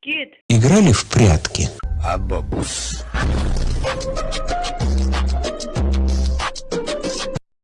Кит. Играли в прятки? Абабус.